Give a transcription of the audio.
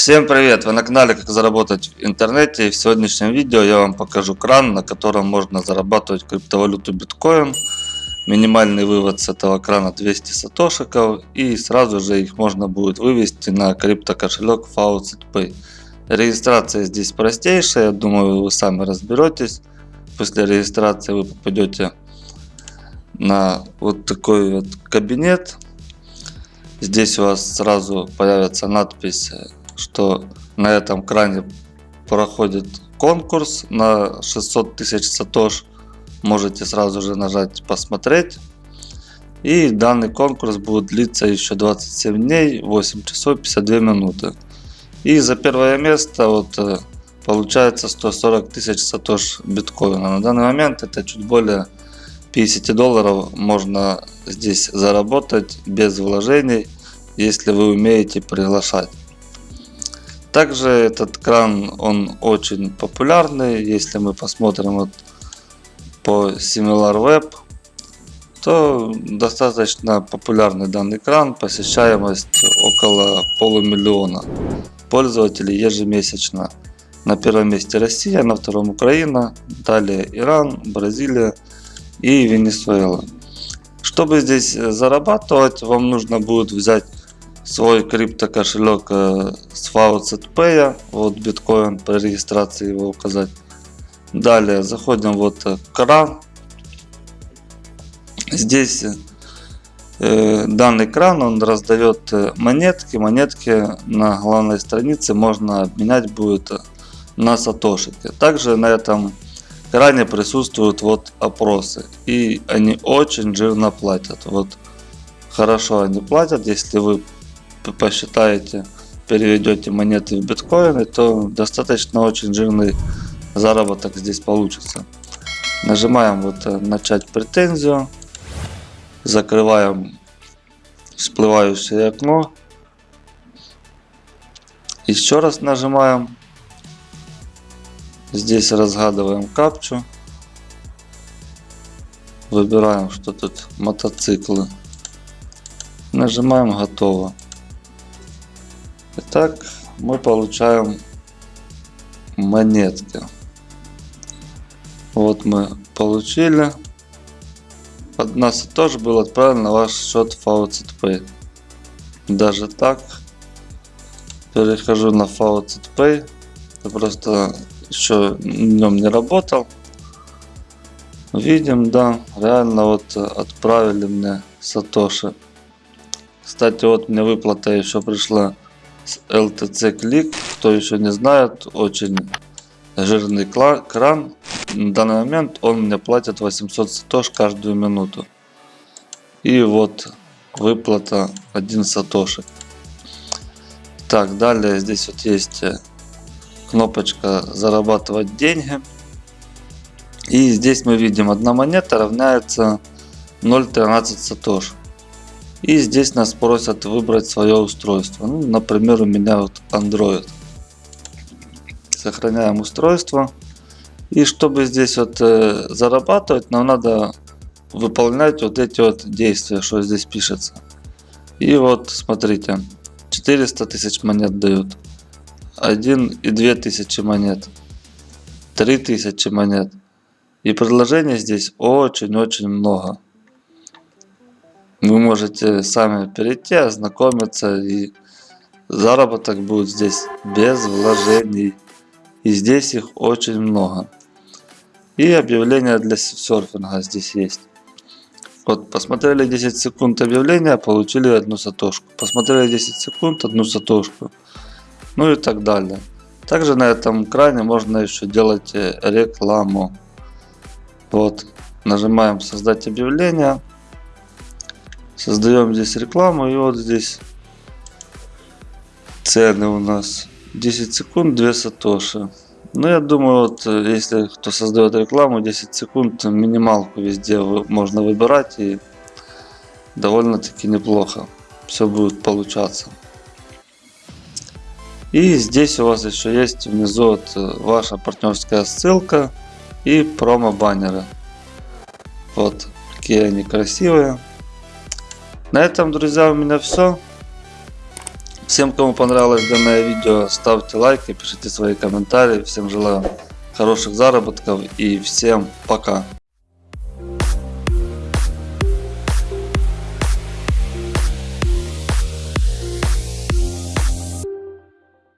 Всем привет! Вы на канале Как заработать в интернете и в сегодняшнем видео я вам покажу кран, на котором можно зарабатывать криптовалюту биткоин. Минимальный вывод с этого крана 200 сатошиков и сразу же их можно будет вывести на криптокошелек Faucet Pay. Регистрация здесь простейшая, я думаю вы сами разберетесь. После регистрации вы попадете на вот такой вот кабинет. Здесь у вас сразу появится надпись что на этом кране проходит конкурс на 600 тысяч сатош. Можете сразу же нажать посмотреть. И данный конкурс будет длиться еще 27 дней, 8 часов 52 минуты. И за первое место вот э, получается 140 тысяч сатош биткоина. На данный момент это чуть более 50 долларов можно здесь заработать без вложений, если вы умеете приглашать. Также этот кран, он очень популярный. Если мы посмотрим вот по SimilarWeb, то достаточно популярный данный кран. Посещаемость около полумиллиона пользователей ежемесячно. На первом месте Россия, на втором Украина, далее Иран, Бразилия и Венесуэла. Чтобы здесь зарабатывать, вам нужно будет взять свой крипто кошелек э, с FaucetPay, вот биткоин при регистрации его указать. Далее заходим вот э, кран. Здесь э, данный кран он раздает э, монетки. Монетки на главной странице можно обменять будет на сатошики. Также на этом кране присутствуют вот опросы и они очень жирно платят. Вот хорошо они платят, если вы посчитаете, переведете монеты в биткоины, то достаточно очень жирный заработок здесь получится. Нажимаем вот э, начать претензию, закрываем всплывающее окно, еще раз нажимаем, здесь разгадываем капчу, выбираем, что тут мотоциклы, нажимаем готово. Итак, мы получаем монетки. Вот мы получили. От нас тоже был отправлен на ваш счет Faucet Pay. Даже так. Перехожу на Faucet Pay. Я просто еще днем не работал. Видим, да, реально вот отправили мне Сатоши. Кстати, вот мне выплата еще пришла LTC Click, кто еще не знает, очень жирный кран. На данный момент он мне платит 800 сатош каждую минуту. И вот выплата 1 сатоши. Так, далее здесь вот есть э, кнопочка зарабатывать деньги. И здесь мы видим, одна монета равняется 0.13 сатош. И здесь нас просят выбрать свое устройство. Ну, например, у меня вот Android. Сохраняем устройство. И чтобы здесь вот э, зарабатывать, нам надо выполнять вот эти вот действия, что здесь пишется. И вот смотрите, 400 тысяч монет дают. 1 и 2 тысячи монет. 3 тысячи монет. И предложений здесь очень-очень много. Вы можете сами перейти, ознакомиться и заработок будет здесь без вложений. И здесь их очень много. И объявления для серфинга здесь есть. Вот, посмотрели 10 секунд объявления, получили одну сатошку. Посмотрели 10 секунд, одну сатошку. Ну и так далее. Также на этом экране можно еще делать э, рекламу. Вот, нажимаем создать объявление. Создаем здесь рекламу и вот здесь цены у нас 10 секунд 2 сатоши. Ну я думаю вот если кто создает рекламу 10 секунд минималку везде можно выбирать и довольно таки неплохо все будет получаться. И здесь у вас еще есть внизу вот ваша партнерская ссылка и промо баннеры. Вот какие они красивые. На этом, друзья, у меня все. Всем кому понравилось данное видео, ставьте лайки, пишите свои комментарии. Всем желаю хороших заработков и всем пока.